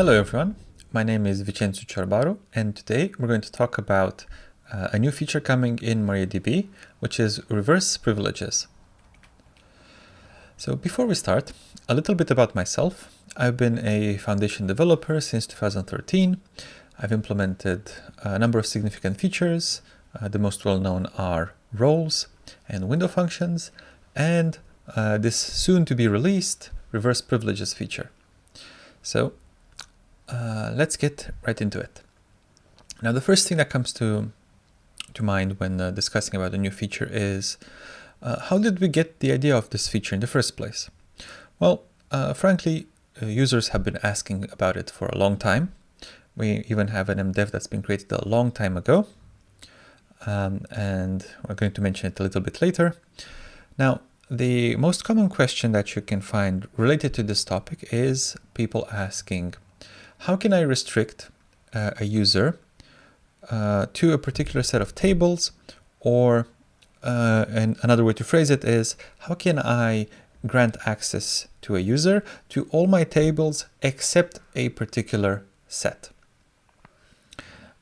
Hello everyone, my name is Vicențiu Ciorbaru and today we're going to talk about uh, a new feature coming in MariaDB which is reverse privileges. So before we start, a little bit about myself. I've been a foundation developer since 2013. I've implemented a number of significant features. Uh, the most well-known are roles and window functions and uh, this soon to be released reverse privileges feature. So uh, let's get right into it. Now, the first thing that comes to to mind when uh, discussing about a new feature is uh, how did we get the idea of this feature in the first place? Well, uh, frankly, uh, users have been asking about it for a long time. We even have an MDev that's been created a long time ago. Um, and we're going to mention it a little bit later. Now, the most common question that you can find related to this topic is people asking, how can I restrict uh, a user uh, to a particular set of tables or uh, and another way to phrase it is how can I grant access to a user to all my tables except a particular set.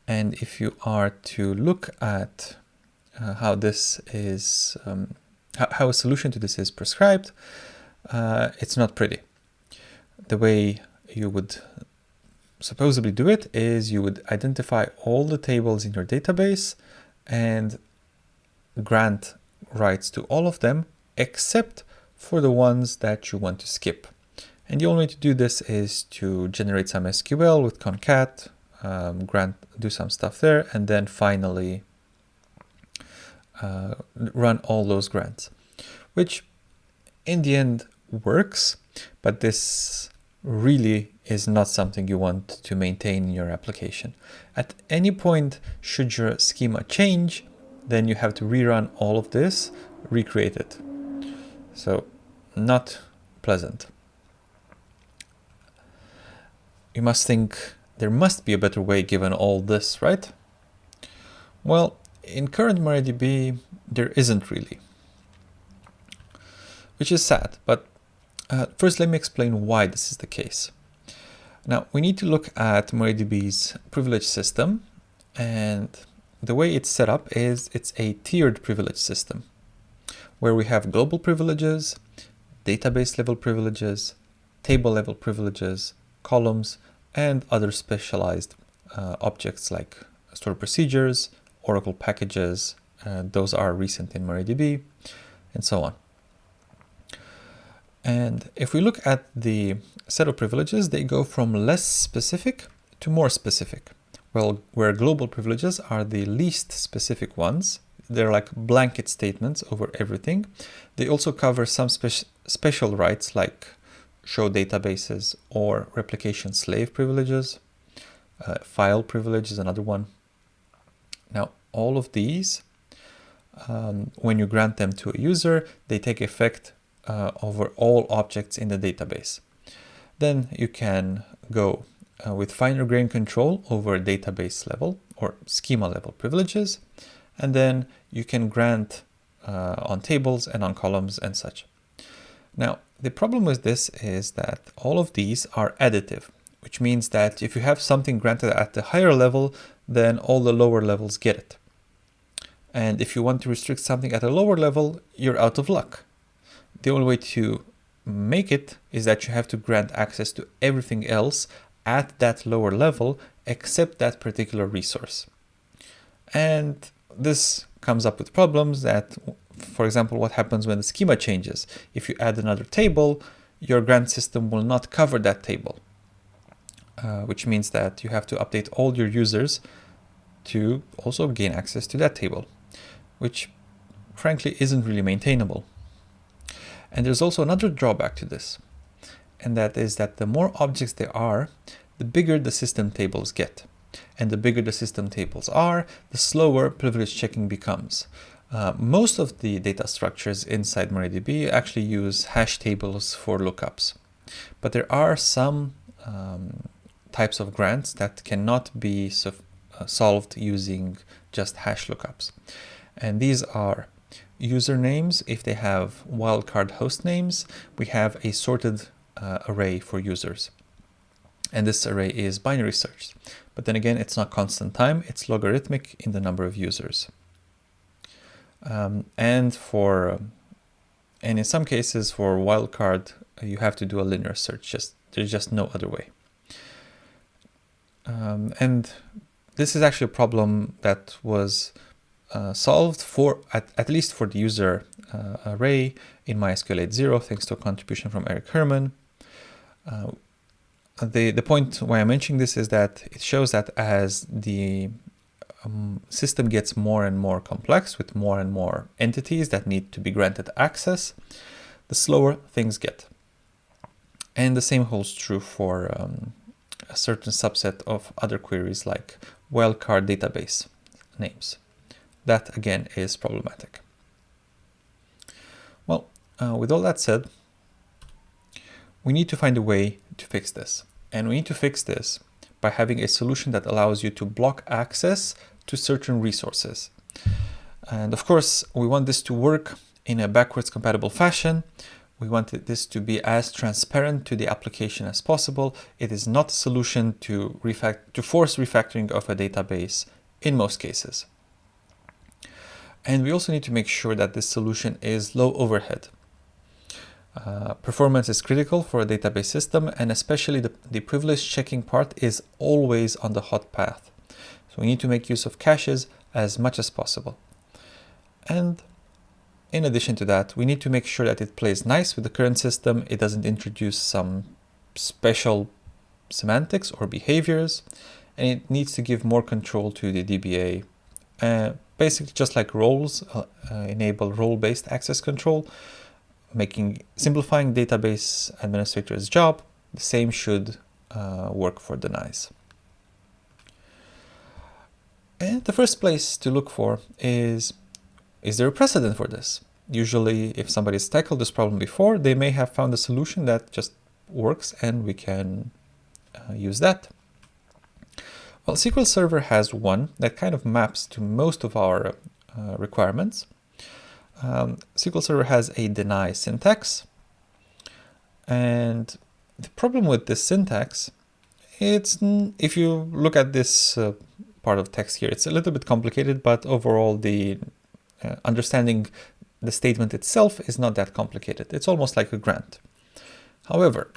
And if you are to look at uh, how this is, um, how, a solution to this is prescribed, uh, it's not pretty. The way you would supposedly do it is you would identify all the tables in your database and grant rights to all of them except for the ones that you want to skip. And the only way to do this is to generate some SQL with concat, um, grant, do some stuff there, and then finally uh, run all those grants, which in the end works, but this really is not something you want to maintain in your application. At any point, should your schema change, then you have to rerun all of this, recreate it. So not pleasant. You must think there must be a better way given all this, right? Well, in current MariaDB, there isn't really. Which is sad, but uh, first let me explain why this is the case. Now we need to look at MariaDB's privilege system and the way it's set up is it's a tiered privilege system where we have global privileges, database level privileges, table level privileges, columns, and other specialized uh, objects like stored procedures, Oracle packages, uh, those are recent in MariaDB, and so on. And if we look at the set of privileges, they go from less specific to more specific. Well, where global privileges are the least specific ones, they're like blanket statements over everything. They also cover some spe special rights like show databases or replication slave privileges. Uh, file privilege is another one. Now, all of these, um, when you grant them to a user, they take effect uh, over all objects in the database. Then you can go uh, with finer grain control over database level or schema level privileges. And then you can grant uh, on tables and on columns and such. Now, the problem with this is that all of these are additive, which means that if you have something granted at the higher level, then all the lower levels get it. And if you want to restrict something at a lower level, you're out of luck the only way to make it is that you have to grant access to everything else at that lower level except that particular resource. And this comes up with problems that, for example, what happens when the schema changes. If you add another table, your grant system will not cover that table, uh, which means that you have to update all your users to also gain access to that table, which frankly isn't really maintainable. And there's also another drawback to this, and that is that the more objects there are, the bigger the system tables get. And the bigger the system tables are, the slower privilege checking becomes. Uh, most of the data structures inside MariaDB actually use hash tables for lookups. But there are some um, types of grants that cannot be so, uh, solved using just hash lookups. And these are usernames, if they have wildcard host names, we have a sorted uh, array for users. and this array is binary search. But then again, it's not constant time, it's logarithmic in the number of users. Um, and for and in some cases for wildcard, you have to do a linear search. Just there's just no other way. Um, and this is actually a problem that was uh, solved for at, at least for the user uh, array in MySQL 8.0 thanks to a contribution from Eric Herman. Uh, the, the point why I'm mentioning this is that it shows that as the um, system gets more and more complex with more and more entities that need to be granted access, the slower things get. And the same holds true for um, a certain subset of other queries like wildcard database names. That again is problematic. Well, uh, with all that said, we need to find a way to fix this. And we need to fix this by having a solution that allows you to block access to certain resources. And of course, we want this to work in a backwards compatible fashion. We want this to be as transparent to the application as possible. It is not a solution to, to force refactoring of a database in most cases. And we also need to make sure that this solution is low overhead. Uh, performance is critical for a database system and especially the, the privilege checking part is always on the hot path. So we need to make use of caches as much as possible. And in addition to that, we need to make sure that it plays nice with the current system. It doesn't introduce some special semantics or behaviors, and it needs to give more control to the DBA. Uh, basically, just like roles uh, uh, enable role-based access control, making simplifying database administrator's job, the same should uh, work for denies. And the first place to look for is, is there a precedent for this? Usually, if somebody's tackled this problem before, they may have found a solution that just works and we can uh, use that. Well, SQL Server has one that kind of maps to most of our uh, requirements. Um, SQL Server has a deny syntax. And the problem with this syntax, it's if you look at this uh, part of text here, it's a little bit complicated, but overall the uh, understanding the statement itself is not that complicated. It's almost like a grant. However,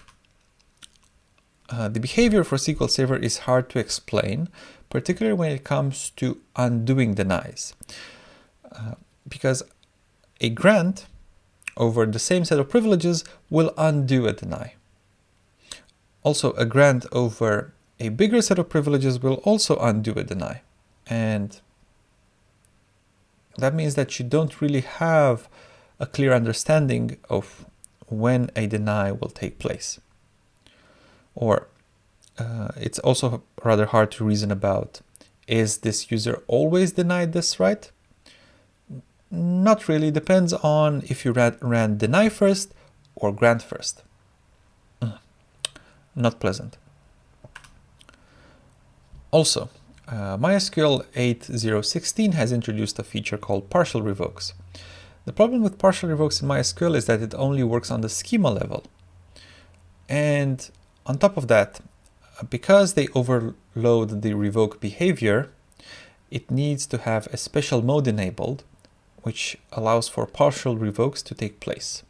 uh, the behavior for SQL Server is hard to explain, particularly when it comes to undoing denies. Uh, because a grant over the same set of privileges will undo a deny. Also, a grant over a bigger set of privileges will also undo a deny. And that means that you don't really have a clear understanding of when a deny will take place. Or uh, it's also rather hard to reason about, is this user always denied this right? Not really, depends on if you ran, ran deny first or grant first. Mm. Not pleasant. Also, uh, MySQL 8.0.16 has introduced a feature called partial revokes. The problem with partial revokes in MySQL is that it only works on the schema level. And on top of that, because they overload the revoke behavior, it needs to have a special mode enabled which allows for partial revokes to take place.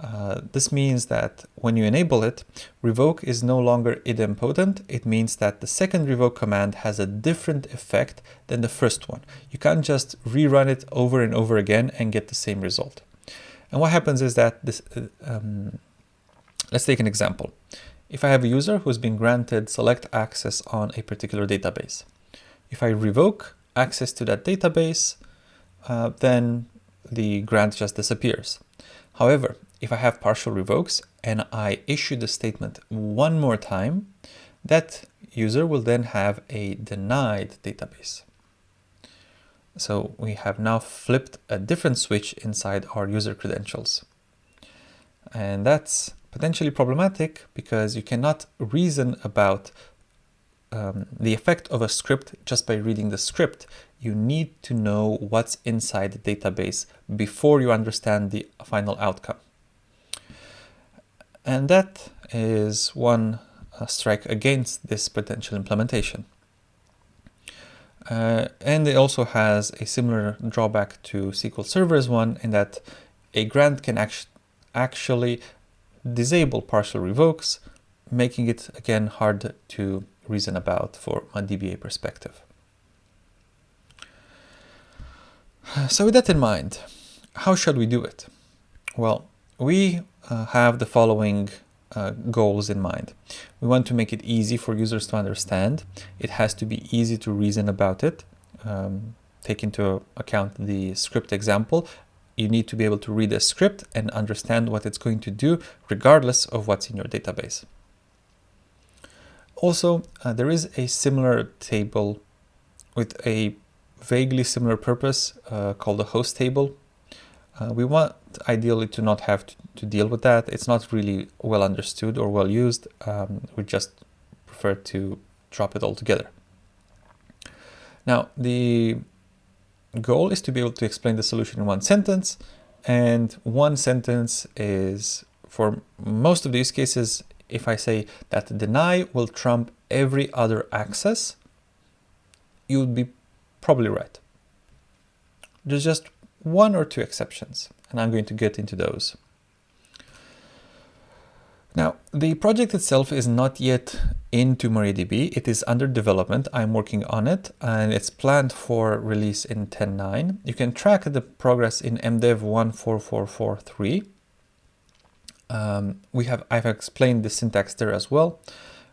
Uh, this means that when you enable it, revoke is no longer idempotent. It means that the second revoke command has a different effect than the first one. You can't just rerun it over and over again and get the same result. And what happens is that this, uh, um, let's take an example. If I have a user who's been granted select access on a particular database, if I revoke access to that database, uh, then the grant just disappears. However, if I have partial revokes and I issue the statement one more time, that user will then have a denied database. So we have now flipped a different switch inside our user credentials. And that's potentially problematic because you cannot reason about um, the effect of a script just by reading the script. You need to know what's inside the database before you understand the final outcome. And that is one uh, strike against this potential implementation. Uh, and it also has a similar drawback to SQL Server's one in that a grant can act actually disable partial revokes, making it again hard to reason about for a DBA perspective. So with that in mind, how should we do it? Well, we uh, have the following uh, goals in mind. We want to make it easy for users to understand. It has to be easy to reason about it. Um, take into account the script example. You need to be able to read a script and understand what it's going to do regardless of what's in your database. Also, uh, there is a similar table with a vaguely similar purpose uh, called the host table. Uh, we want ideally to not have to, to, deal with that. It's not really well understood or well used. Um, we just prefer to drop it altogether. Now, the goal is to be able to explain the solution in one sentence. And one sentence is, for most of these cases, if I say that deny will trump every other access, you would be probably right. There's just one or two exceptions, and I'm going to get into those. Now, the project itself is not yet into MariaDB. It is under development. I'm working on it, and it's planned for release in 10.9. You can track the progress in MDev 14443. Um, we have I've explained the syntax there as well.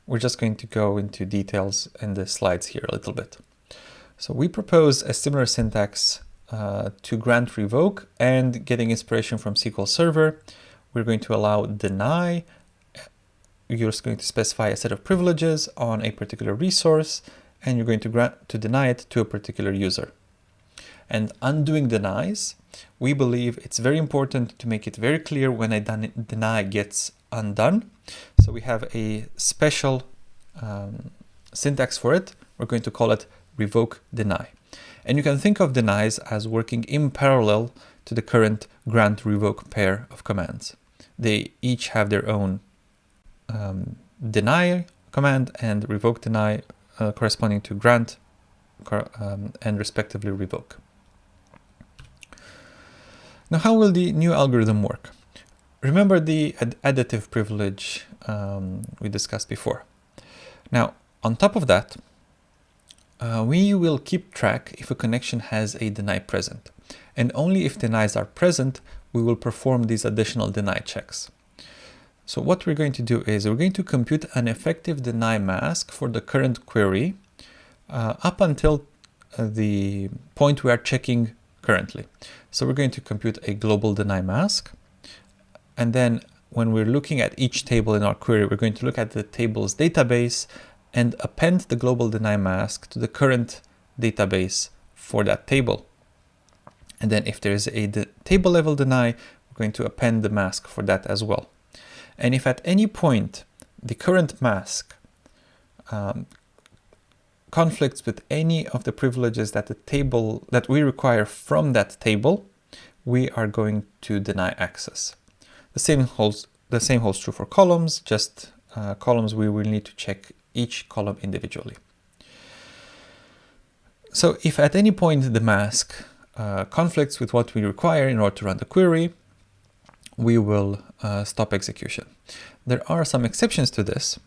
We're just going to go into details in the slides here a little bit. So we propose a similar syntax uh, to grant revoke and getting inspiration from SQL Server. We're going to allow deny. You're just going to specify a set of privileges on a particular resource and you're going to grant to deny it to a particular user. And undoing denies, we believe it's very important to make it very clear when a deny gets undone. So we have a special um, syntax for it. We're going to call it revoke deny. And you can think of denies as working in parallel to the current grant revoke pair of commands. They each have their own um, deny command and revoke deny uh, corresponding to grant um, and respectively revoke. Now, how will the new algorithm work? Remember the ad additive privilege um, we discussed before. Now, on top of that, uh, we will keep track if a connection has a deny present. And only if denies are present, we will perform these additional deny checks. So what we're going to do is we're going to compute an effective deny mask for the current query uh, up until uh, the point we are checking currently. So we're going to compute a global deny mask. And then when we're looking at each table in our query, we're going to look at the table's database and append the global deny mask to the current database for that table. And then if there is a table level deny, we're going to append the mask for that as well. And if at any point the current mask um, conflicts with any of the privileges that the table that we require from that table, we are going to deny access. The same holds the same holds true for columns, just uh, columns we will need to check each column individually. So if at any point the mask uh, conflicts with what we require in order to run the query, we will uh, stop execution. There are some exceptions to this.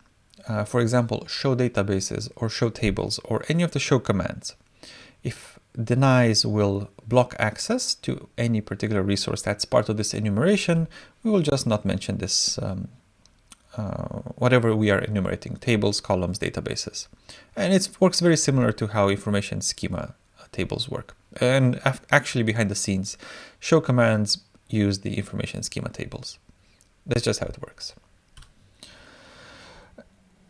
Uh, for example, show databases or show tables or any of the show commands. If denies will block access to any particular resource that's part of this enumeration, we will just not mention this um, uh, whatever we are enumerating, tables, columns, databases. And it works very similar to how information schema uh, tables work. And actually behind the scenes, show commands use the information schema tables. That's just how it works.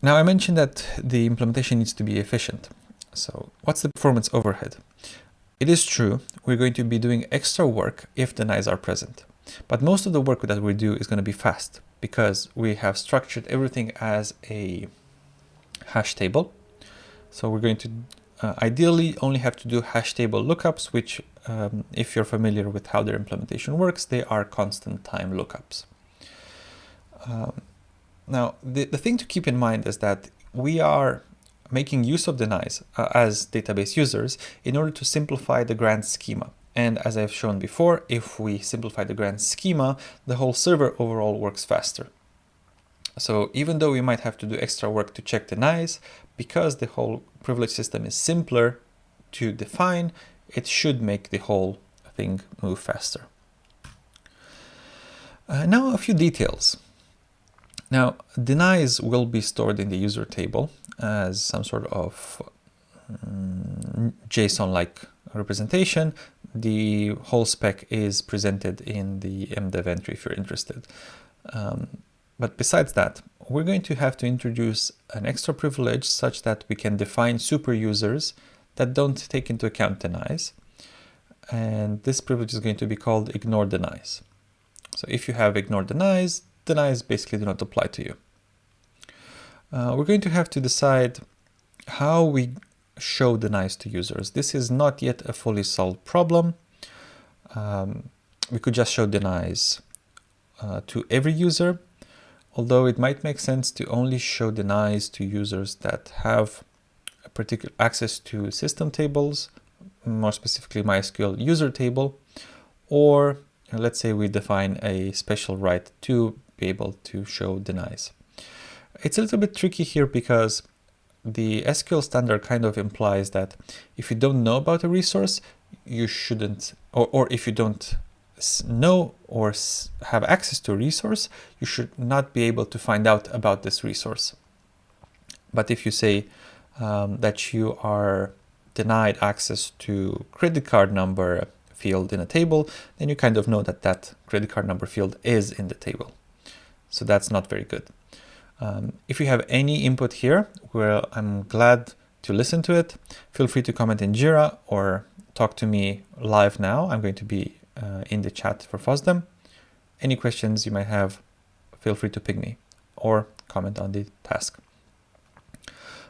Now I mentioned that the implementation needs to be efficient. So what's the performance overhead? It is true, we're going to be doing extra work if the denies are present. But most of the work that we do is going to be fast because we have structured everything as a hash table. So we're going to uh, ideally only have to do hash table lookups, which um, if you're familiar with how their implementation works, they are constant time lookups. Um, Now, the, the thing to keep in mind is that we are making use of denies uh, as database users in order to simplify the grant schema. And as I've shown before, if we simplify the grant schema, the whole server overall works faster. So even though we might have to do extra work to check denies, because the whole privilege system is simpler to define, it should make the whole thing move faster. Uh, now a few details. Now, denies will be stored in the user table as some sort of um, JSON-like representation. The whole spec is presented in the MDev entry if you're interested. Um, but besides that, we're going to have to introduce an extra privilege such that we can define super users that don't take into account denies. And this privilege is going to be called ignore denies. So if you have ignore denies, denies basically do not apply to you. Uh, we're going to have to decide how we show denies to users. This is not yet a fully solved problem. Um, we could just show denies uh, to every user, although it might make sense to only show denies to users that have particular access to system tables, more specifically MySQL user table, or let's say we define a special right to be able to show denies. It's a little bit tricky here because the SQL standard kind of implies that if you don't know about a resource, you shouldn't, or, or if you don't know or have access to a resource, you should not be able to find out about this resource. But if you say um, that you are denied access to credit card number field in a table, then you kind of know that that credit card number field is in the table. So that's not very good. Um, if you have any input here, well, I'm glad to listen to it. Feel free to comment in Jira or talk to me live now. I'm going to be uh, in the chat for FOSDEM. Any questions you might have, feel free to ping me or comment on the task.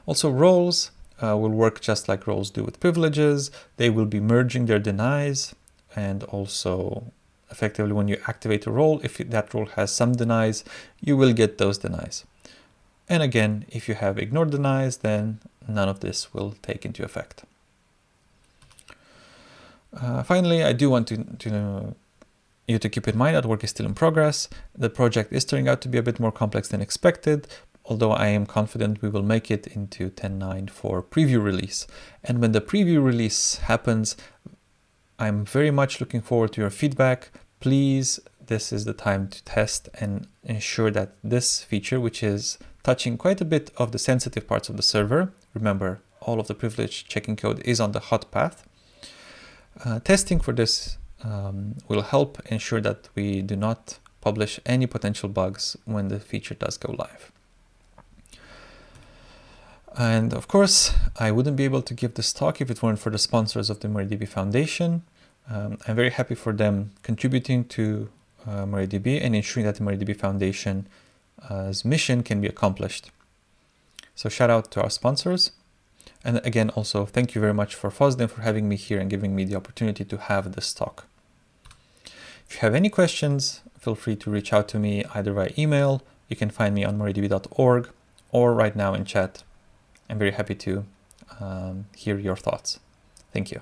Also roles uh, will work just like roles do with privileges. They will be merging their denies and also effectively when you activate a role, if that role has some denies, you will get those denies. And again, if you have ignored denies, then none of this will take into effect. Uh, finally, I do want to, to you to keep in mind that work is still in progress. The project is turning out to be a bit more complex than expected, although I am confident we will make it into 10.9 for preview release. And when the preview release happens, I'm very much looking forward to your feedback. Please, this is the time to test and ensure that this feature, which is touching quite a bit of the sensitive parts of the server, remember all of the privilege checking code is on the hot path. Uh, testing for this um, will help ensure that we do not publish any potential bugs when the feature does go live. And of course, I wouldn't be able to give this talk if it weren't for the sponsors of the MariaDB Foundation. Um, I'm very happy for them contributing to uh, MariaDB and ensuring that the MariaDB Foundation's uh, mission can be accomplished. So shout out to our sponsors. And again, also thank you very much for FOSDEM for having me here and giving me the opportunity to have this talk. If you have any questions, feel free to reach out to me either by email, you can find me on mariadb.org, or right now in chat I'm very happy to um, hear your thoughts. Thank you.